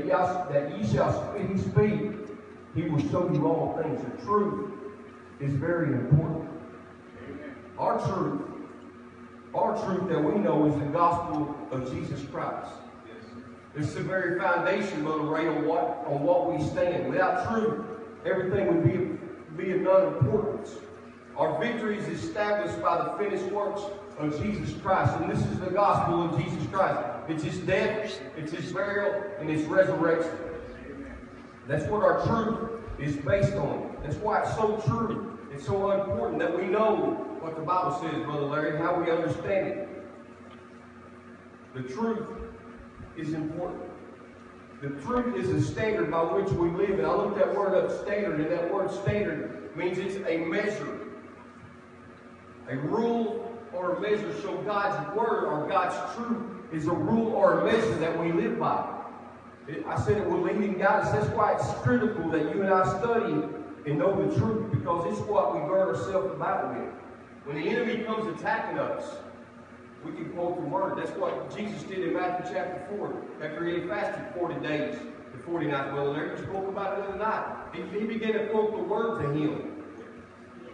that, ye shall he speak, he will show you all things. The truth is very important. Our truth, our truth that we know is the gospel of Jesus Christ. It's the very foundation, Brother Ray, on what on what we stand. Without truth, everything would be be of none importance. Our victory is established by the finished works of Jesus Christ, and this is the gospel of Jesus Christ. It's His death, it's His burial, and His resurrection. That's what our truth is based on. That's why it's so true. It's so important that we know what the Bible says, Brother Larry, how we understand it. The truth is important. The truth is a standard by which we live. And I looked that word up, standard, and that word standard means it's a measure. A rule or a measure. So God's word or God's truth is a rule or a measure that we live by. It- I said it will lead and guide us. That's why it's critical that you and I study and know the truth because it's what we gird ourselves about with. When the enemy comes attacking us, we can quote the word. That's what Jesus did in Matthew chapter 4. After he fasted 40 days, the 49th Brother Larry spoke about it the other night. He, he began to quote the word to him.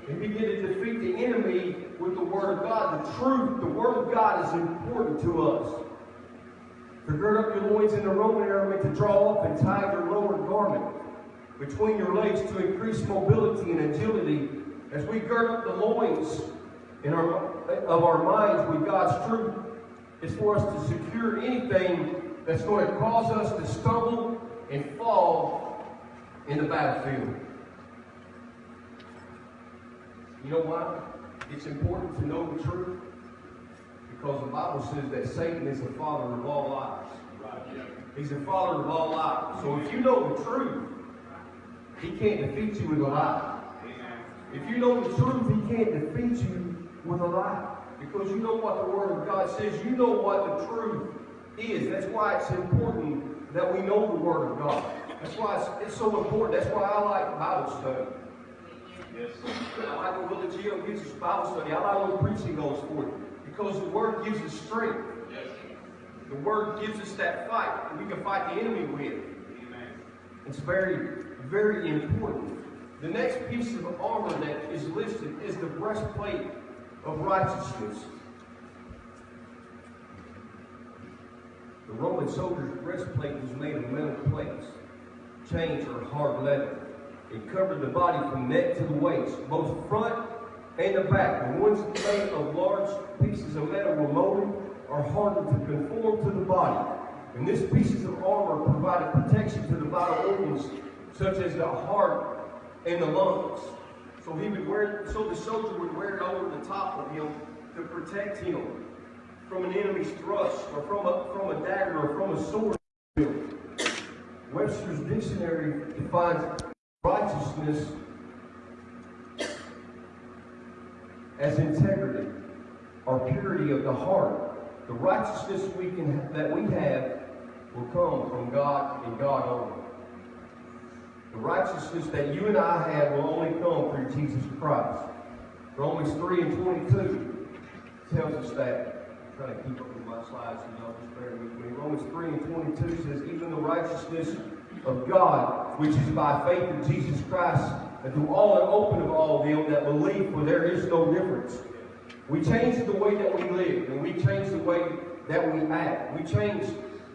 He begin to defeat the enemy with the word of God. The truth, the word of God is important to us. To gird up your loins in the Roman meant to draw up and tie your lower garment between your legs to increase mobility and agility. As we gird up the loins in our, of our minds with God's truth, it's for us to secure anything that's going to cause us to stumble and fall in the battlefield. You know why? It's important to know the truth because the Bible says that Satan is the father of all lies. He's the father of all lies. So if you know the truth, he can't defeat you with a lie. If you know the truth, he can't defeat you with a lie. Because you know what the Word of God says. You know what the truth is. That's why it's important that we know the Word of God. That's why it's, it's so important. That's why I like Bible study. I like when Willie Gio gives us Bible study. I like when preaching goes forth. Because the Word gives us strength. Yes, The Word gives us that fight that we can fight the enemy with. Amen. It's very, very important. The next piece of armor that is listed is the breastplate of righteousness. The Roman soldier's breastplate was made of metal plates, chains or hard leather. It covered the body from neck to the waist, both front and the back. The ones made of large pieces of metal were molded or hardened to conform to the body. And these pieces of armor provided protection to the vital organs, such as the heart and the lungs. So he would wear, so the soldier would wear it over the top of him to protect him from an enemy's thrust, or from a from a dagger, or from a sword. Webster's dictionary defines righteousness as integrity or purity of the heart. The righteousness we can that we have will come from God and God only. The righteousness that you and I have will only come through Jesus Christ. Romans 3 and 22 tells us that. I'm trying to keep up with my slides, so y'all just bear with me. Romans 3 and 22 says, Even the righteousness of God, which is by faith in Jesus Christ, and to all and open of all them that believe, for there is no difference. We change the way that we live, and we change the way that we act. We change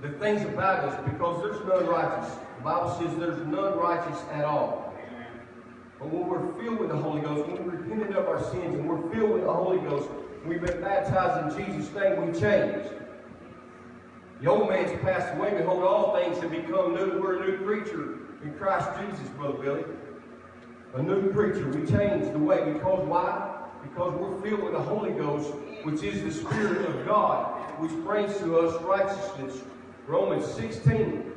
the things about us because there's none righteous. The Bible says there's none righteous at all. But when we're filled with the Holy Ghost, when we're repented of our sins and we're filled with the Holy Ghost, we've been baptized in Jesus' name, we change. The old man's passed away, behold, all things have become new. We're a new creature in Christ Jesus, Brother Billy. A new creature. We change the way because why? Because we're filled with the Holy Ghost, which is the Spirit of God, which brings to us righteousness. Romans 16,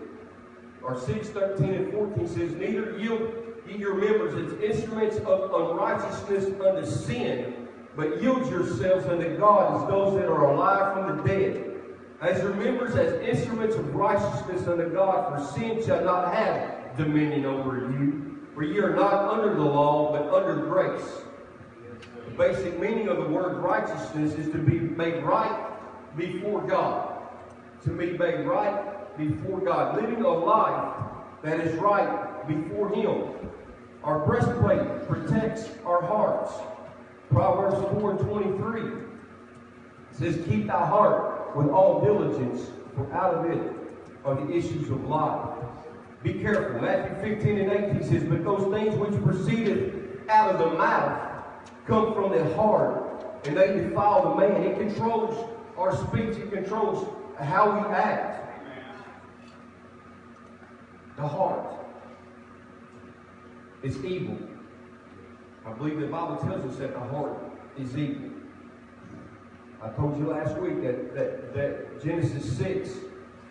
or 6, 13, and 14 says, Neither yield ye your members as instruments of unrighteousness unto sin, but yield yourselves unto God as those that are alive from the dead. As your members as instruments of righteousness unto God, for sin shall not have dominion over you. For ye are not under the law, but under grace. The basic meaning of the word righteousness is to be made right before God. To be made right before God, living a life that is right before Him. Our breastplate protects our hearts. Proverbs 4 23 says, Keep thy heart with all diligence, for out of it are the issues of life. Be careful. Matthew 15 and 18 says, But those things which proceeded out of the mouth come from the heart, and they defile the man. It controls our speech, it controls how we act. The heart is evil. I believe the Bible tells us that the heart is evil. I told you last week that, that, that Genesis 6,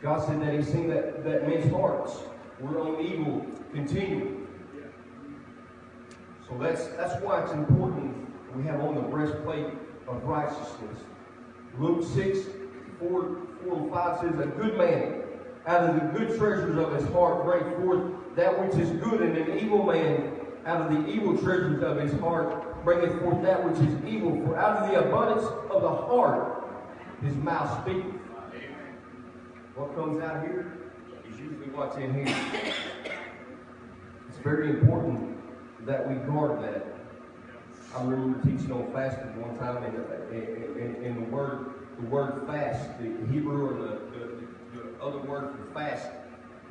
God said that He seen that, that men's hearts were on evil continually. So that's that's why it's important we have on the breastplate of righteousness. Luke 6, 4, 4 and 5 says, A good man out of the good treasures of his heart bring forth that which is good, and an evil man out of the evil treasures of his heart bringeth forth that which is evil. For out of the abundance of the heart his mouth speaketh. What comes out here is usually what's in here. It's very important that we guard that. I remember teaching on fasting one time, and in, in, in, the word the word fast, the Hebrew or the, the, the other word for fast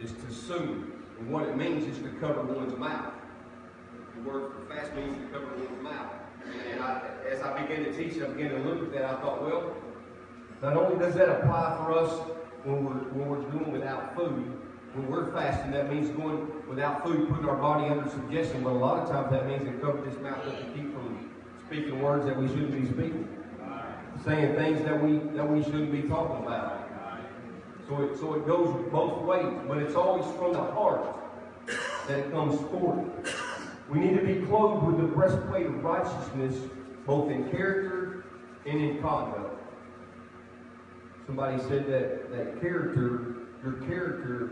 is to sue. And what it means is to cover one's mouth. The word for fast means to cover one's mouth. And I, as I began to teach, I began to look at that. I thought, well, not only does that apply for us when we're when we're doing without food, when we're fasting, that means going without food, putting our body under suggestion. But a lot of times that means to cover this mouth up to keep from speaking words that we shouldn't be speaking, saying things that we that we shouldn't be talking about. So it so it goes both ways, but it's always from the heart that it comes forth. We need to be clothed with the breastplate of righteousness, both in character and in conduct. Somebody said that that character, your character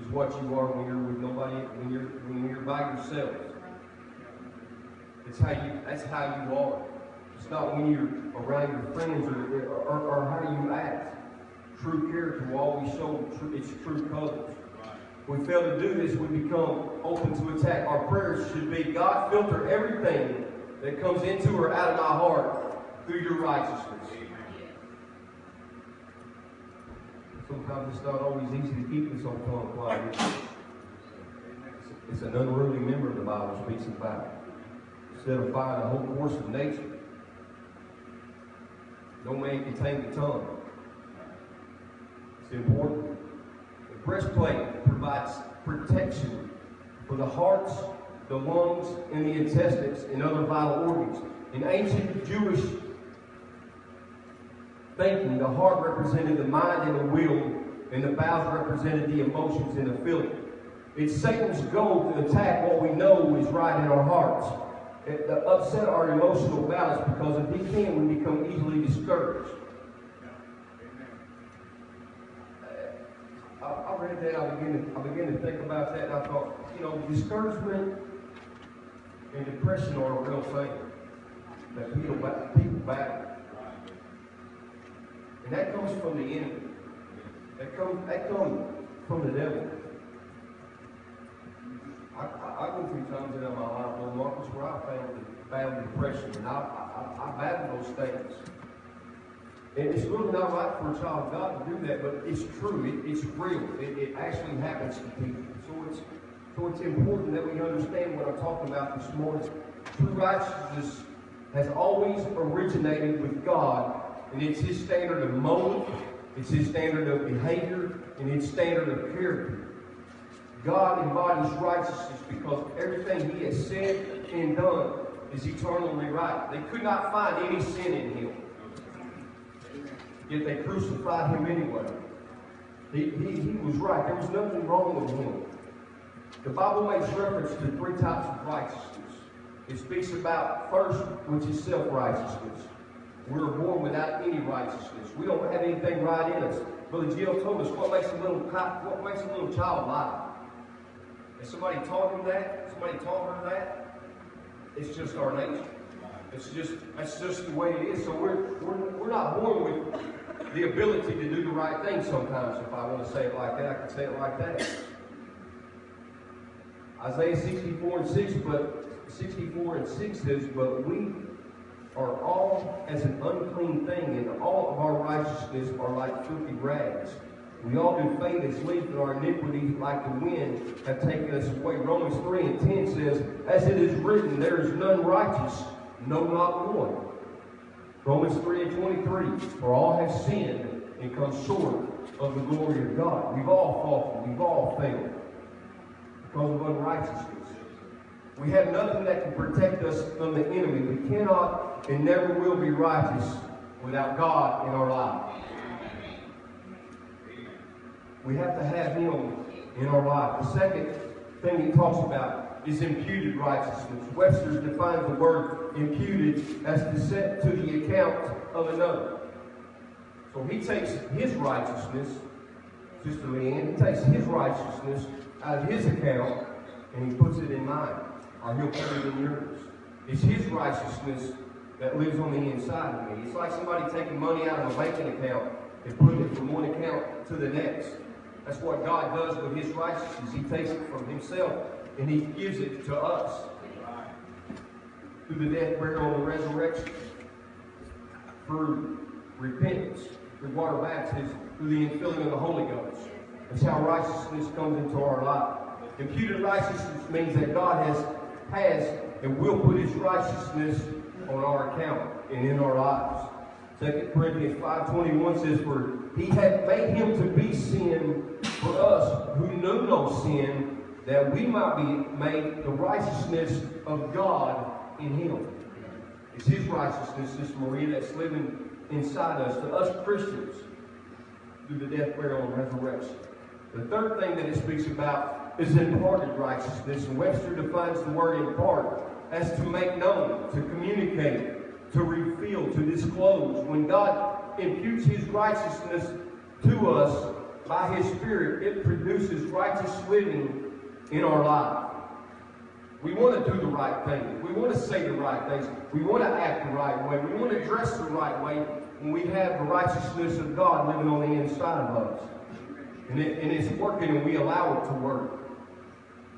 is what you are when you're with nobody, when you're when you're by yourself. It's how you that's how you are. It's not when you're around your friends or, or, or how you act. True character will always show its true colors. We fail to do this, we become open to attack. Our prayers should be, God, filter everything that comes into or out of my heart through your righteousness. Sometimes it's not always easy to keep this on tongue quiet. It's an unruly member of the Bible speaks about. Of fighting the whole course of nature, no man can tame the tongue. It's important. Breastplate provides protection for the hearts, the lungs, and the intestines and other vital organs. In ancient Jewish thinking, the heart represented the mind and the will, and the bowels represented the emotions and the feeling. It's Satan's goal to attack what we know is right in our hearts, to upset our emotional balance because if he can, we become easily discouraged. I, I read that, I began, to, I began to think about that, and I thought, you know, discouragement and depression are a real thing that people, people battle. And that comes from the enemy. That comes, that comes from the devil. I, I, I go through times in my life, Lord Marcus, where I found, found depression, and I, I, I battle those things. And it's really not right for a child of God to do that, but it's true. It, it's real. It, it actually happens to people. So it's, so it's important that we understand what I'm talking about this morning. True righteousness has always originated with God and it's his standard of motive, it's his standard of behavior, and his standard of character. God embodies righteousness because everything he has said and done is eternally right. They could not find any sin in him. Yet they crucified him anyway. He, he, he was right. There was nothing wrong with him. The Bible makes reference to three types of righteousness. It speaks about first, which is self-righteousness. We're born without any righteousness. We don't have anything right in us. Brother Jill told us what makes a little what makes a little child lie. Has somebody taught him that? Somebody taught her that? It's just our nature. It's just that's just the way it is. So we're we're, we're not born with the ability to do the right thing sometimes. If I want to say it like that, I can say it like that. Isaiah 64 and 6, but 64 and 6 says, But we are all as an unclean thing, and all of our righteousness are like filthy rags. We all do fade as leaf, and our iniquities, like the wind, have taken us away. Romans 3 and 10 says, As it is written, there is none righteous, no, not one. Romans 3 and 23, For all have sinned and come short of the glory of God. We've all fallen, we've all failed because of unrighteousness. We have nothing that can protect us from the enemy. We cannot and never will be righteous without God in our life. We have to have Him in our life. The second thing he talks about is imputed righteousness. Webster defines the word imputed as to set to the account of another. So he takes his righteousness, Sister Leanne, he takes his righteousness out of his account and he puts it in mine, or he'll put it in yours. It's his righteousness that lives on the inside of me. It's like somebody taking money out of a banking account and putting it from one account to the next. That's what God does with his righteousness. He takes it from himself and he gives it to us. Through the death, burial, and resurrection. Through repentance, through water baptism, through the infilling of the Holy Ghost. That's how righteousness comes into our life. Imputed righteousness means that God has, has and will put his righteousness on our account and in our lives. 2 Corinthians 5.21 says, For he had made him to be sin for us who knew no sin, that we might be made the righteousness of God in him. It's his righteousness, this Maria, that's living inside us, to us Christians, through the death, burial, and resurrection. The third thing that it speaks about is imparted righteousness. And Webster defines the word impart as to make known, to communicate, to reveal, to disclose. When God imputes his righteousness to us by his Spirit, it produces righteous living in our life. We want to do the right thing. We want to say the right things. We want to act the right way. We want to dress the right way when we have the righteousness of God living on the inside of us. And, it, and it's working and we allow it to work.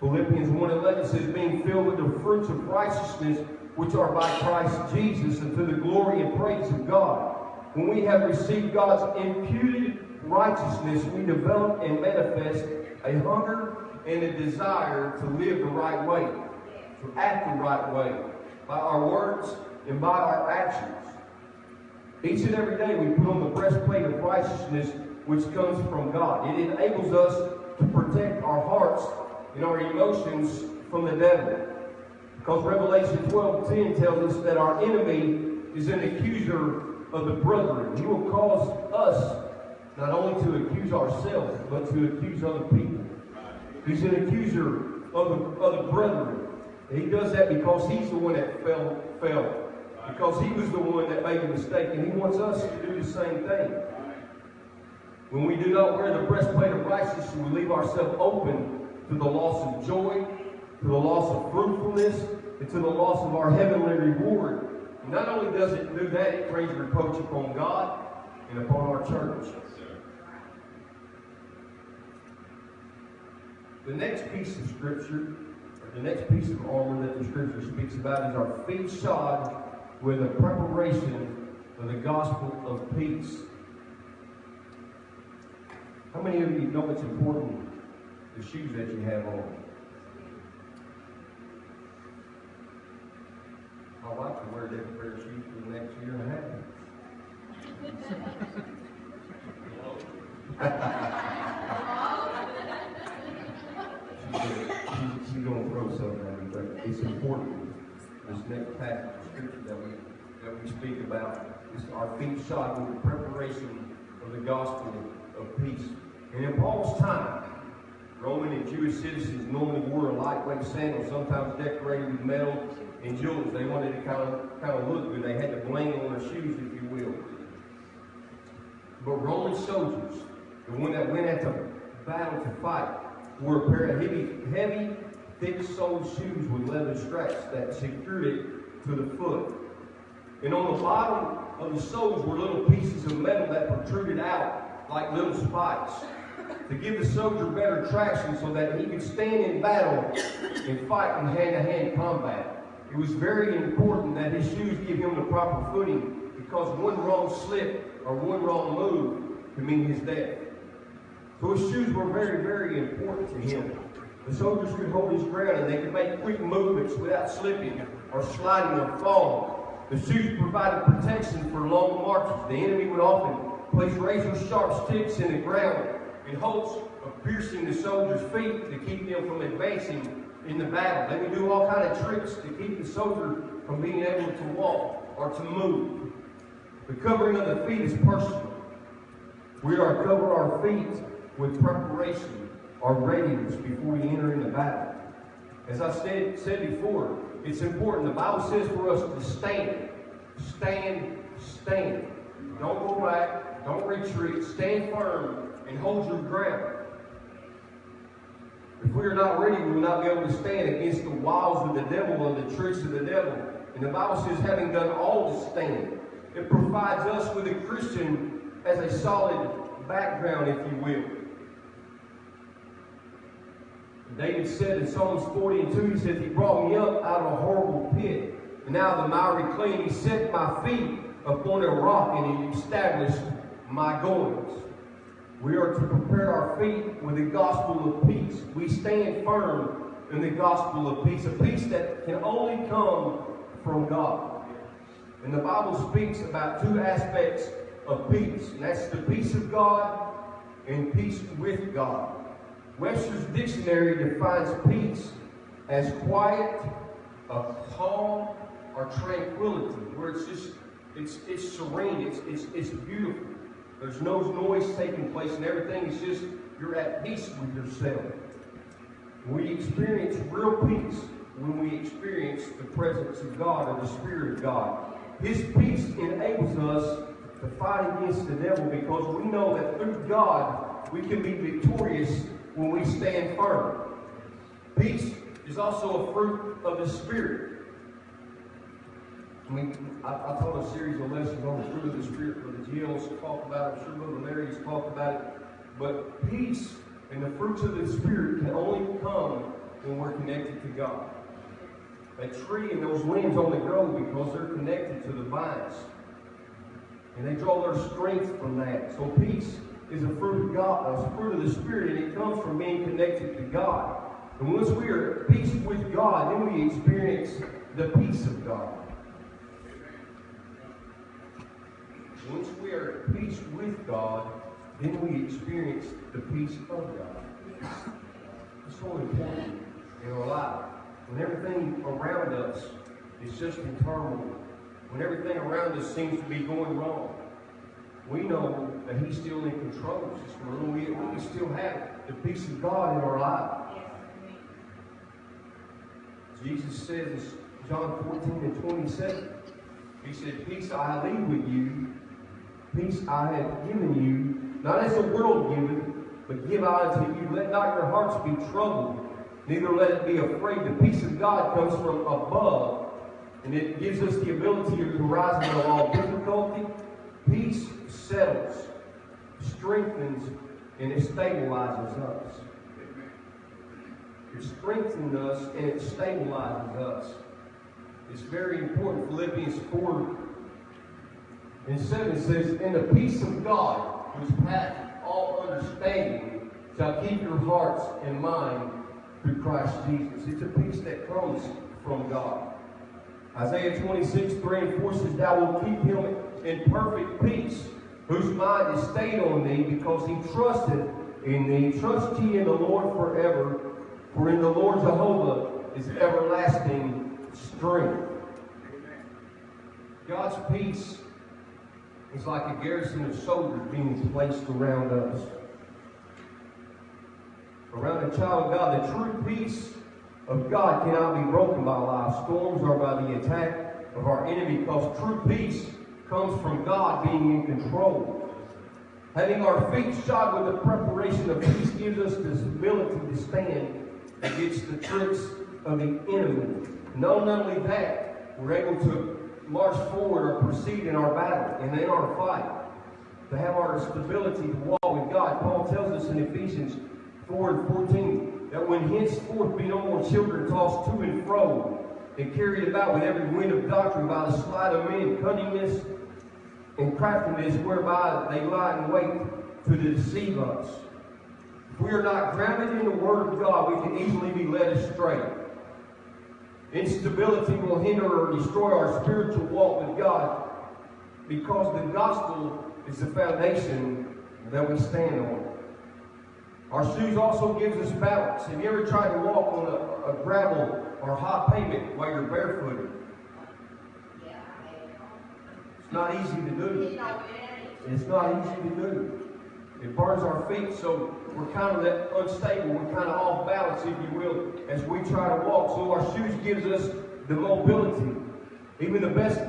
Philippians one 1.11 says, being filled with the fruits of righteousness which are by Christ Jesus and to the glory and praise of God. When we have received God's imputed righteousness, we develop and manifest a hunger and a desire to live the right way, to act the right way, by our words and by our actions. Each and every day we put on the breastplate of righteousness which comes from God. It enables us to protect our hearts and our emotions from the devil. Because Revelation 12:10 tells us that our enemy is an accuser of the brethren. He will cause us not only to accuse ourselves, but to accuse other people. He's an accuser of the, of the brethren. And he does that because he's the one that fell, fell. Because he was the one that made the mistake. And he wants us to do the same thing. When we do not wear the breastplate of righteousness, we leave ourselves open to the loss of joy, to the loss of fruitfulness, and to the loss of our heavenly reward. Not only does it do that, it brings reproach upon God and upon our church. The next piece of scripture, or the next piece of armor that the scripture speaks about is our feet shod with a preparation of the gospel of peace. How many of you know it's important the shoes that you have on? My wife can wear pair of shoes for the next year and a half. she's, going to throw something but it's important. This next passage of scripture that we that we speak about is our feet shod with the preparation of the gospel of peace. And in Paul's time, Roman and Jewish citizens normally wore a lightweight sandal, sometimes decorated with metal and jewels. They wanted to kind of kind of look good. They had to bling on their shoes, if you will. But Roman soldiers, the one that went into battle to fight, wore a pair of heavy, heavy, thick-soled shoes with leather straps that secured it to the foot. And on the bottom of the soles were little pieces of metal that protruded out like little spikes to give the soldier better traction so that he could stand in battle and fight in hand-to-hand combat. It was very important that his shoes give him the proper footing because one wrong slip or one wrong move could mean his death. So his shoes were very, very important to him. The soldiers could hold his ground and they could make quick movements without slipping or sliding or falling. The shoes provided protection for long marches. The enemy would often place razor sharp sticks in the ground in hopes of piercing the soldiers' feet to keep them from advancing in the battle. They would do all kind of tricks to keep the soldier from being able to walk or to move. The covering of the feet is personal. We are to cover our feet with preparation or readiness before we enter into battle. As I said, said before, it's important. The Bible says for us to stand. Stand, stand. Don't go back. Don't retreat. Stand firm and hold your ground. If we are not ready, we will not be able to stand against the wiles of the devil and the tricks of the devil. And the Bible says, having done all to stand, it provides us with a Christian as a solid background, if you will. David said in Psalms 40 and 2, he said, He brought me up out of a horrible pit. And now the miry clay, He set my feet upon a rock, and He established my goings. We are to prepare our feet with the gospel of peace. We stand firm in the gospel of peace, a peace that can only come from God. And the Bible speaks about two aspects of peace, and that's the peace of God and peace with God. Webster's dictionary defines peace as quiet, a calm, or tranquility, where it's just it's it's serene, it's it's it's beautiful. There's no noise taking place, and everything is just, you're at peace with yourself. We experience real peace when we experience the presence of God or the Spirit of God. His peace enables us to fight against the devil because we know that through God we can be victorious when we stand firm. Peace is also a fruit of the Spirit. I mean, I, I taught a series of lessons on the fruit of the Spirit where the GLs talk about it, I'm sure Brother Larry's talked about it. But peace and the fruits of the Spirit can only come when we're connected to God. A tree and those limbs only grow because they're connected to the vines. And they draw their strength from that. So peace is a fruit of God, a fruit of the Spirit, and it comes from being connected to God. And once we are at peace with God, then we experience the peace of God. Once we are at peace with God, then we experience the peace of God. It's so important in our life. When everything around us is just in turmoil, when everything around us seems to be going wrong, we know that He's still in control. We, we still have the peace of God in our life. Jesus says, in John 14 and 27, He said, Peace I leave with you, Peace I have given you, not as the world giveth, but give I unto you. Let not your hearts be troubled, neither let it be afraid. The peace of God comes from above, and it gives us the ability to rise above all difficulty. Peace settles, strengthens, and it stabilizes us. It strengthens us and it stabilizes us. It's very important. Philippians 4 and 7 says, And the peace of God, which passeth all understanding, shall keep your hearts and mind through Christ Jesus. It's a peace that comes from God. Isaiah 26, 3 and 4 says, Thou wilt keep him in perfect peace, whose mind is stayed on thee, because he trusted in thee. Trust ye in the Lord forever, for in the Lord Jehovah is everlasting strength. God's peace it's like a garrison of soldiers being placed around us. Around a child of God, the true peace of God cannot be broken by life storms or by the attack of our enemy because true peace comes from God being in control. Having our feet shod with the preparation of peace gives us this ability to stand against the tricks of the enemy. Not only that, we're able to march forward or proceed in our battle and in our fight, to have our stability to walk with God. Paul tells us in Ephesians 4 and 14 that when henceforth be no more children tossed to and fro and carried about with every wind of doctrine by the sleight of men, cunningness and craftiness whereby they lie in wait to deceive us. If we are not grounded in the Word of God, we can easily be led astray. Instability will hinder or destroy our spiritual walk with God because the gospel is the foundation that we stand on. Our shoes also gives us balance. Have you ever tried to walk on a, a gravel or hot pavement while you're barefooted? It's not easy to do. It's not easy to do. It burns our feet, so we're kind of that unstable. We're kind of off balance, if you will, as we try to walk. So our shoes gives us the mobility. Even the best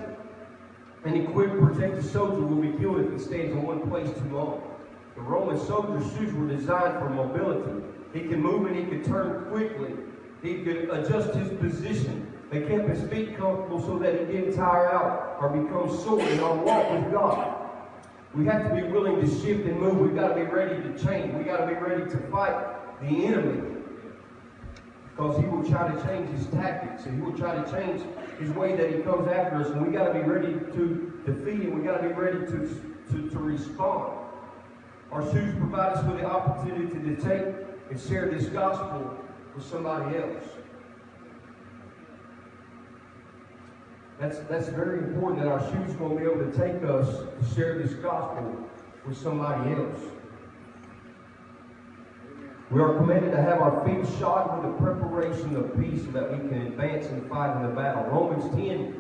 and equipped protected soldier will be killed if he stands in one place too long. The Roman soldier's shoes were designed for mobility. He could move and he could turn quickly. He could adjust his position. They kept his feet comfortable so that he didn't tire out or become sore in our walk with God. We have to be willing to shift and move. We've got to be ready to change. We've got to be ready to fight the enemy. Because he will try to change his tactics and he will try to change his way that he comes after us. And we've got to be ready to defeat him. We've got to be ready to, to, to respond. Our shoes provide us with the opportunity to take and share this gospel with somebody else. That's, that's very important that our shoes will be able to take us to share this gospel with somebody else. We are commanded to have our feet shod with the preparation of peace so that we can advance and fight in the battle. Romans 10,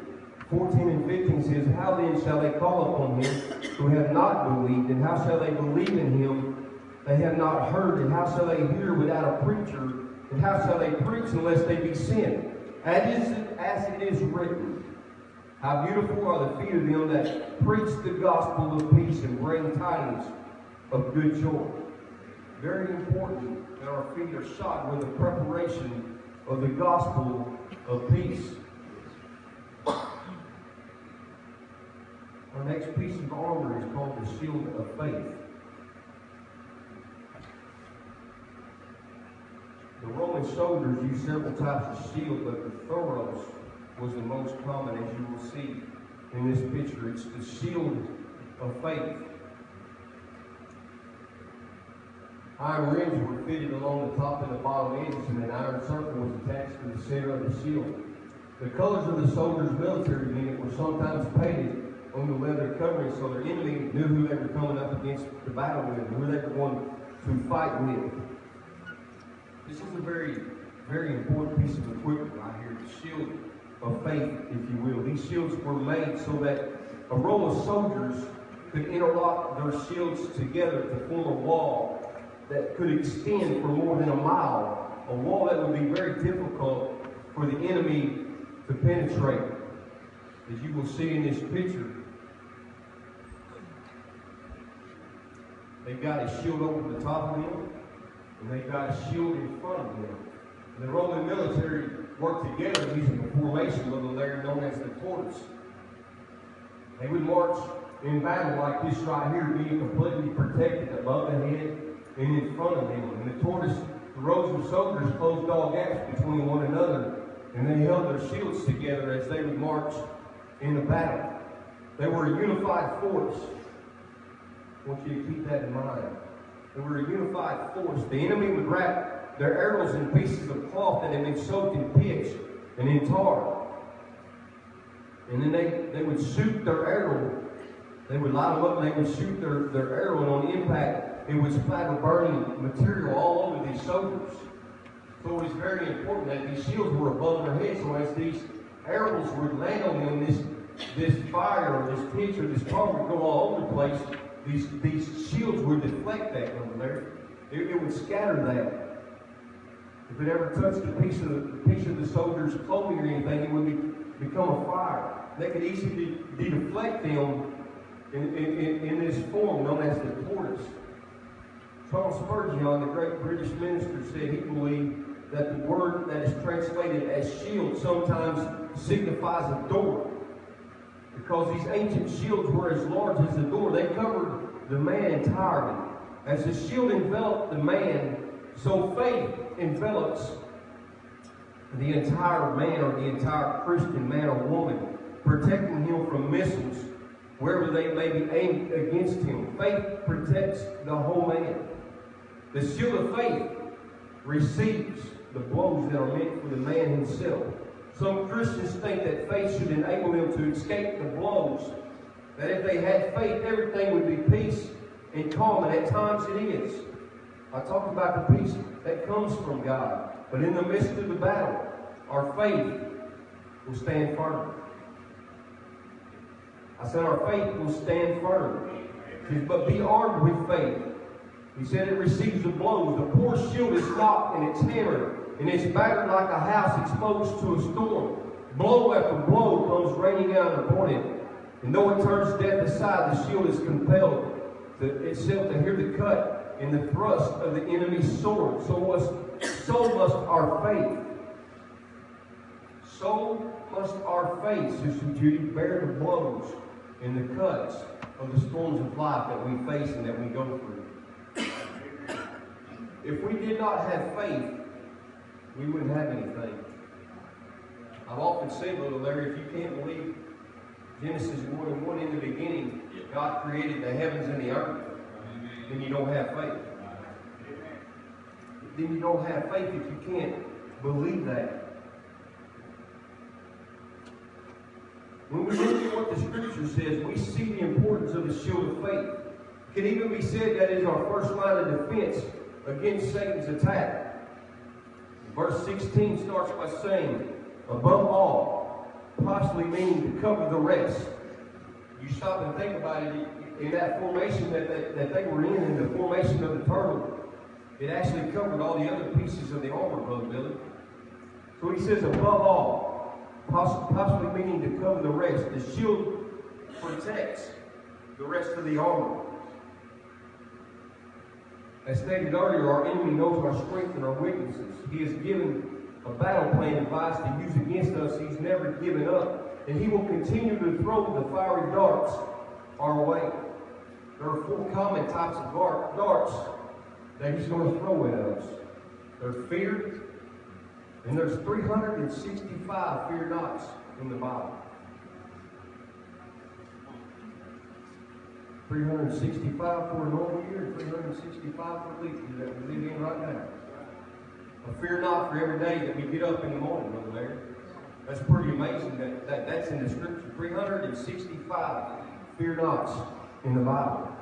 14 and 15 says, How then shall they call upon him who have not believed? And how shall they believe in him they have not heard? And how shall they hear without a preacher? And how shall they preach unless they be sent? As, as it is written, how beautiful are the feet of them that preach the gospel of peace and bring tidings of good joy. Very important that our feet are shod with the preparation of the gospel of peace. Our next piece of armor is called the shield of faith. The Roman soldiers used several types of shield, but the thuros was the most common, as you will see in this picture. It's the shield of faith. Iron rings were fitted along the top and the bottom edges, and an iron circle was attached to the center of the shield. The colors of the soldier's military unit were sometimes painted on the leather covering so their enemy knew who they were coming up against the battle with, who they were going to fight with. This is a very, very important piece of equipment right here, the shield of faith, if you will. These shields were made so that a row of soldiers could interlock their shields together to form a wall that could extend for more than a mile, a wall that would be very difficult for the enemy to penetrate. As you will see in this picture, they've got a shield over the top of them, and they've got a shield in front of them. The Roman military worked together using a formation of the area known as the tortoise. They would march in battle like this right here, being completely protected above the head and in front of them. And the tortoise, the rows of soldiers closed all gaps between one another, and they held their shields together as they would march in the battle. They were a unified force. I want you to keep that in mind. They were a unified force. The enemy would wrap their arrows in pieces of cloth that had been soaked in pitch and in tar. And then they, they would shoot their arrow. They would light them up and they would shoot their, their arrow, and on impact, it would splatter burning material all over these soldiers. So it was very important that these shields were above their heads, so as these arrows would land on them, this, this fire or this pitch or this tar would go all over the place. These, these shields would deflect that over there. It, it would scatter that. If it ever touched a piece of the, piece of the soldier's clothing or anything, it would be, become a fire. They could easily de deflect them in, in, in, this form known as the tortoise. Charles Spurgeon, the great British minister, said he believed that the word that is translated as shield sometimes signifies a door. because these ancient shields were as large as the door. They covered the man entirely. As the shield enveloped the man, so faith envelops the entire man or the entire Christian man or woman, protecting him from missiles wherever they may be aimed against him. Faith protects the whole man. The shield of faith receives the blows that are meant for the man himself. Some Christians think that faith should enable them to escape the blows. That if they had faith, everything would be peace and calm, and at times it is. I talked about the peace that comes from God. But in the midst of the battle, our faith will stand firm. I said our faith will stand firm. But be armed with faith. He said it receives the blows. The poor shield is knocked and it's hammered and it's battered like a house exposed to a storm. Blow after blow comes raining down upon it. And though it turns death aside, the shield is compelled to itself to hear the cut and the thrust of the enemy's sword. So must, so must our faith. So must our faith, Sister Judy, bear the blows and the cuts of the storms of life that we face and that we go through. If we did not have faith, we wouldn't have anything. I've often said, Brother Larry, if you can't believe Genesis 1 and 1 in the beginning, God created the heavens and the earth, then you don't have faith. Then you don't have faith if you can't believe that. When we look at what the scripture says, we see the importance of the shield of faith. It can even be said that is our first line of defense against Satan's attack. Verse 16 starts by saying, above all, possibly meaning to cover the rest. You stop and think about it, in that formation that they, that they were in, in the formation of the turtle, it actually covered all the other pieces of the armor, Brother Billy. So he says, above all, possibly meaning to cover the rest. The shield protects the rest of the armor. As stated earlier, our enemy knows our strength and our weaknesses. He has given a battle plan device to use against us. He's never given up. And he will continue to throw the fiery darts our way. There are four common types of darts that he's going to throw at us. There's fear, and there's 365 fear nots in the Bible. 365 for a normal year, 365 for a leap year that we live in right now. A fear not for every day that we get up in the morning, Brother Larry. That's pretty amazing that, that that's in the scripture. 365 fear nots in the Bible.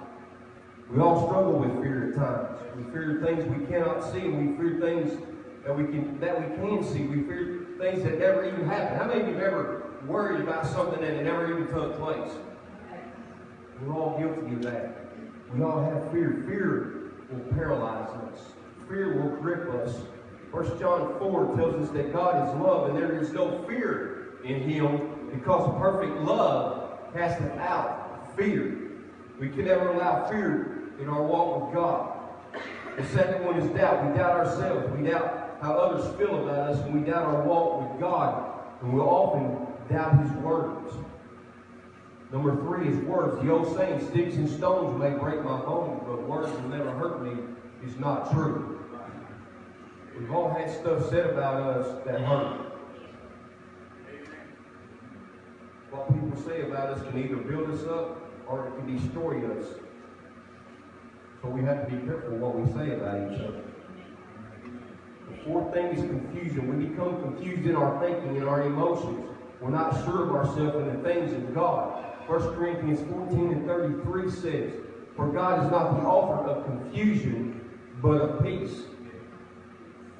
We all struggle with fear at times. We fear things we cannot see, we fear things that we can that we can see. We fear things that never even happen. How many of you have ever worried about something that never even took place? We're all guilty of that. We all have fear. Fear will paralyze us. Fear will grip us. First John 4 tells us that God is love and there is no fear in him because perfect love casteth out fear. We can never allow fear in our walk with God. The second one is doubt. We doubt ourselves. We doubt how others feel about us, and we doubt our walk with God. And we'll often doubt His words. Number three is words. The old saying, sticks and stones may break my bones, but words will never hurt me, is not true. We've all had stuff said about us that hurt. What people say about us can either build us up or it can destroy us. So we have to be careful what we say about each other. The fourth thing is confusion. We become confused in our thinking and our emotions. We're not sure of ourselves and the things of God. 1 Corinthians 14 and 33 says, For God is not the author of confusion, but of peace.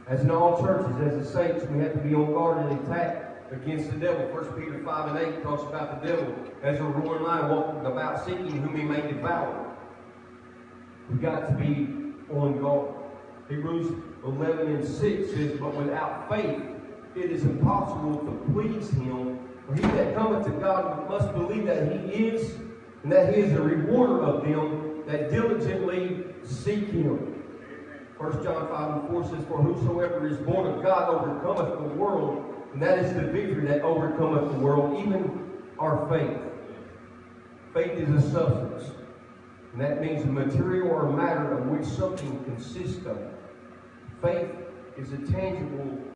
As in all churches, as the saints, we have to be on guard and attack against the devil. 1 Peter 5 and 8 talks about the devil as a roaring lion walking about seeking whom he may devour. We've got to be on guard. Hebrews 11 and 6 says, But without faith it is impossible to please him for he that cometh to God must believe that he is, and that he is a rewarder of them that diligently seek him. 1 John 5 and 4 says, For whosoever is born of God overcometh the world, and that is the victory that overcometh the world, even our faith. Faith is a substance. And that means a material or matter of which something consists of. Faith is a tangible